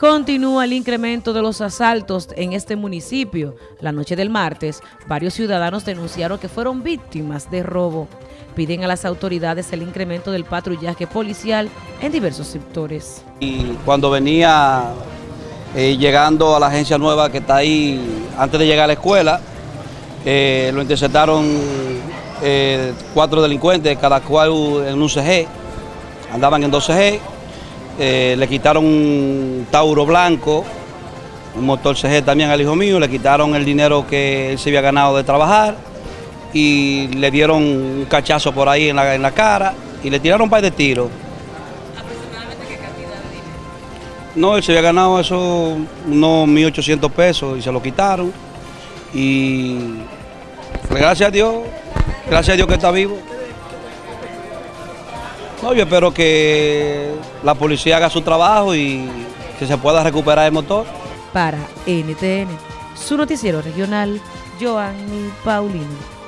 Continúa el incremento de los asaltos en este municipio. La noche del martes, varios ciudadanos denunciaron que fueron víctimas de robo. Piden a las autoridades el incremento del patrullaje policial en diversos sectores. Y cuando venía eh, llegando a la agencia nueva que está ahí, antes de llegar a la escuela, eh, lo interceptaron eh, cuatro delincuentes, cada cual en un CG, andaban en dos CG, eh, le quitaron un Tauro blanco, un motor CG también al hijo mío, le quitaron el dinero que él se había ganado de trabajar y le dieron un cachazo por ahí en la, en la cara y le tiraron un par de tiros. ¿Aproximadamente qué cantidad de dinero? No, él se había ganado eso unos 1.800 pesos y se lo quitaron. Y pues, gracias a Dios, gracias a Dios que está vivo. No, yo espero que la policía haga su trabajo y que se pueda recuperar el motor. Para NTN, su noticiero regional, Joanny Paulino.